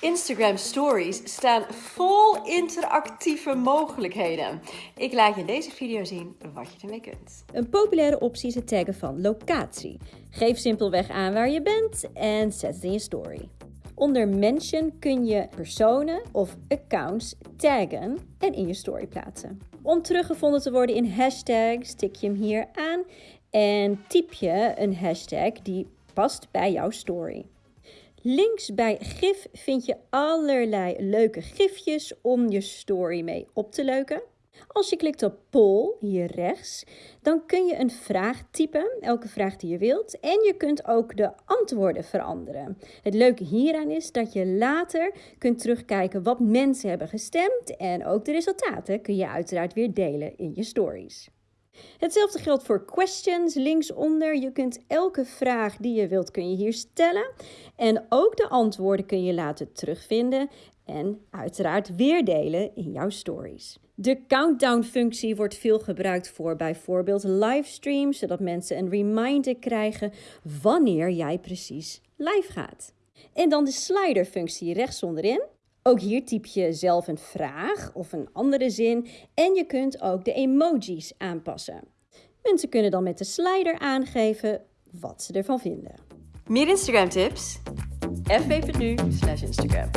Instagram Stories staan vol interactieve mogelijkheden. Ik laat je in deze video zien wat je ermee kunt. Een populaire optie is het taggen van locatie. Geef simpelweg aan waar je bent en zet het in je story. Onder Mention kun je personen of accounts taggen en in je story plaatsen. Om teruggevonden te worden in hashtags, tik je hem hier aan en typ je een hashtag die past bij jouw story. Links bij GIF vind je allerlei leuke gifjes om je story mee op te leuken. Als je klikt op poll hier rechts, dan kun je een vraag typen, elke vraag die je wilt. En je kunt ook de antwoorden veranderen. Het leuke hieraan is dat je later kunt terugkijken wat mensen hebben gestemd. En ook de resultaten kun je uiteraard weer delen in je stories. Hetzelfde geldt voor questions linksonder. Je kunt elke vraag die je wilt kun je hier stellen. En ook de antwoorden kun je laten terugvinden en uiteraard weer delen in jouw stories. De countdown-functie wordt veel gebruikt voor bijvoorbeeld livestreams, zodat mensen een reminder krijgen wanneer jij precies live gaat. En dan de slider-functie rechts onderin. Ook hier typ je zelf een vraag of een andere zin en je kunt ook de emojis aanpassen. Mensen kunnen dan met de slider aangeven wat ze ervan vinden. Meer Instagram tips? fb.nu Instagram.